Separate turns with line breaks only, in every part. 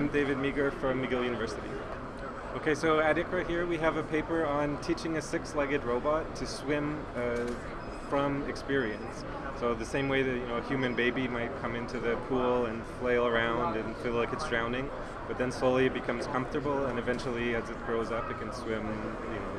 I'm David Meger from McGill University. Okay, so at ICRA here we have a paper on teaching a six-legged robot to swim uh, from experience. So the same way that you know a human baby might come into the pool and flail around and feel like it's drowning, but then slowly it becomes comfortable and eventually as it grows up it can swim, you know,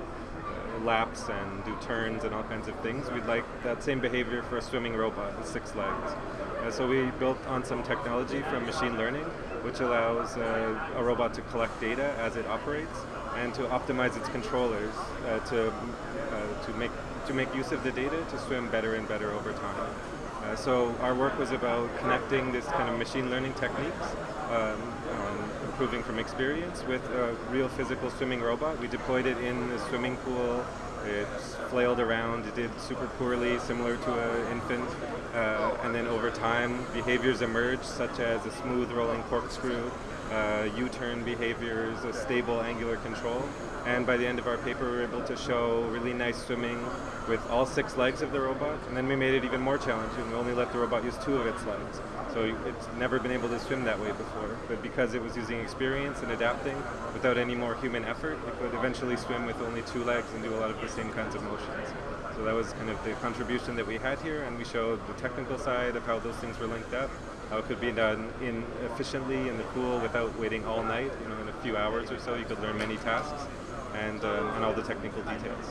uh, laps and do turns and all kinds of things. We'd like that same behavior for a swimming robot with six legs. Uh, so we built on some technology from machine learning, which allows uh, a robot to collect data as it operates and to optimize its controllers uh, to uh, to make to make use of the data to swim better and better over time. Uh, so our work was about connecting this kind of machine learning techniques, um, improving from experience, with a real physical swimming robot. We deployed it in a swimming pool it flailed around, it did super poorly, similar to an infant. Uh, and then over time, behaviors emerged, such as a smooth rolling corkscrew, uh, U-turn behaviors, a stable angular control. And by the end of our paper, we were able to show really nice swimming with all six legs of the robot. And then we made it even more challenging. We only let the robot use two of its legs. So it's never been able to swim that way before. But because it was using experience and adapting without any more human effort, it could eventually swim with only two legs and do a lot of the same kinds of motions. So that was kind of the contribution that we had here, and we showed the technical side of how those things were linked up, how it could be done in efficiently in the pool without waiting all night. You know, in a few hours or so, you could learn many tasks, and, um, and all the technical details.